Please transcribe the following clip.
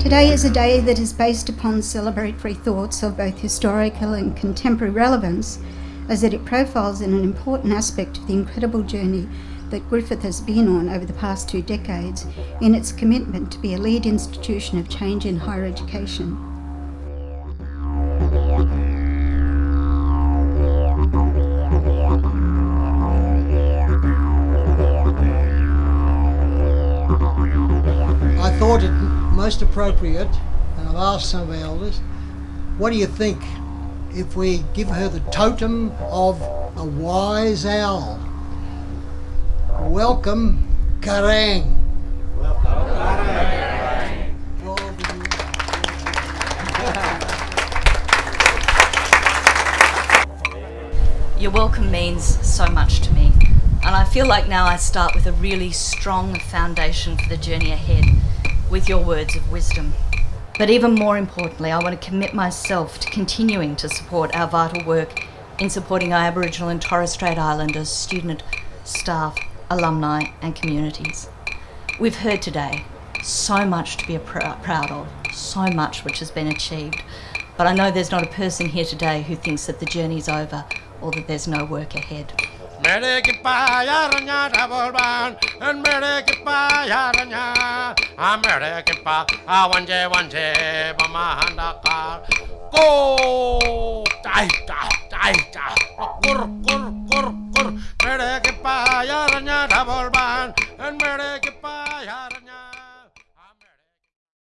Today is a day that is based upon celebratory thoughts of both historical and contemporary relevance, as that it profiles in an important aspect of the incredible journey that Griffith has been on over the past two decades in its commitment to be a lead institution of change in higher education. I thought it most appropriate, and I've asked some of our elders, what do you think if we give her the totem of a wise owl? Welcome, Karang. Your welcome means so much to me, and I feel like now I start with a really strong foundation for the journey ahead with your words of wisdom. But even more importantly, I want to commit myself to continuing to support our vital work in supporting our Aboriginal and Torres Strait Islanders, student, staff, alumni and communities. We've heard today so much to be pr proud of, so much which has been achieved, but I know there's not a person here today who thinks that the journey's over or that there's no work ahead. Mere ki payaranya tabolban and mere ki payaranya a mere ki pa a wanje wanje bamahanda kar go tai tai tai tai kur kur kur kur mere ki payaranya tabolban and mere